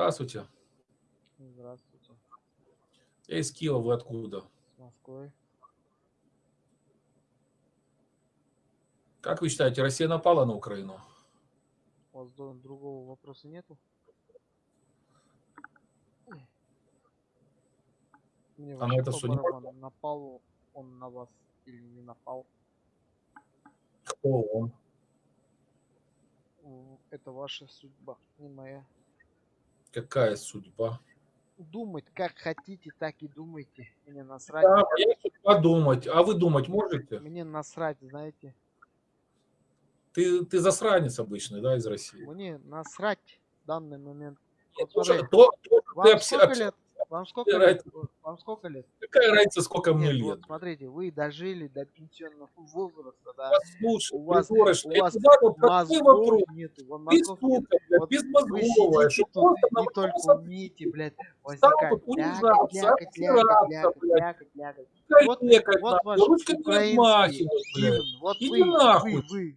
Здравствуйте. Здравствуйте. Я из Киева, вы откуда? С Москвы. Как вы считаете, Россия напала на Украину? У вас другого вопроса нету? Мне А вообще это что, не напал он на вас или не напал. Кто он? Это ваша судьба, не моя. Какая судьба? Думать как хотите, так и думайте. Мне насрать. Да, судьба думать. А вы думать можете? Мне насрать, знаете. Ты, ты засранец обычный, да, из России? Мне насрать в данный момент. Вот смотри, то- то Вам сколько лет? Вам сколько лет? Вам сколько лет? Какая разница, сколько мне Нет, лет? вот смотрите, вы дожили до пенсионного возраста, да? Послушай, у вас- придурок, у вас вот простой вопрос. Мозгов нету, вам Ты, мозгов Вот безмозговая, Вы что сидите тут и не только умеете, блядь, возникать, лякать, лякать, лякать, лякать, лякать. Вот, вот ваш украинский гимн, вот вы, вы, вы,